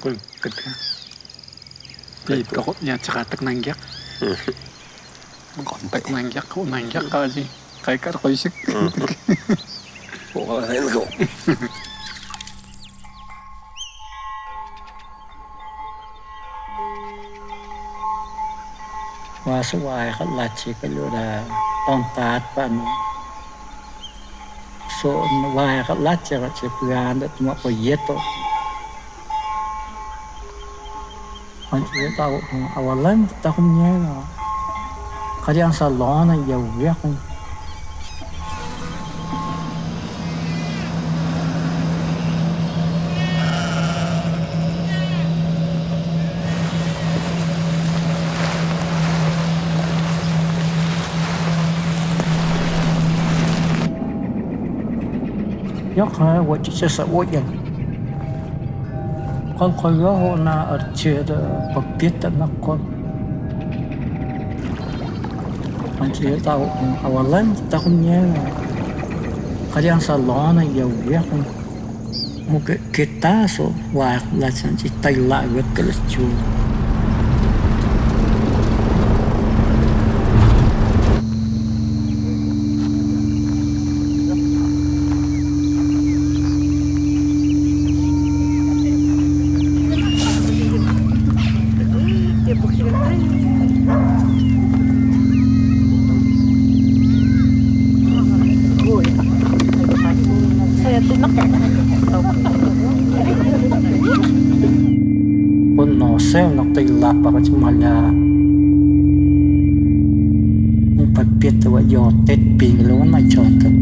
Kul ket. Pi tokop nya cakatak nangyak. Kontak nangyak, kau nangyak kali. Kayak kar kau isik. Kau kalah kau. Wa suai khat la chi ka lu da ong tat pan. So wa khat la chi ka chi puan da tuma po yeto. Anjir, takut pun. Awalan takut menyerah. Kali yang salah nak ia uyak pun. Yok, ha, wajib sesak wajib kon koyo na arche da pagpit na kon ang siya tao ang awalan ya ya ta kun niya kaya ang salon ang yaw niya kung mo kita so wala sa si Thailand wala kalas chula Уносим на лапать моля. Подпитывая тет пинглю на чётом.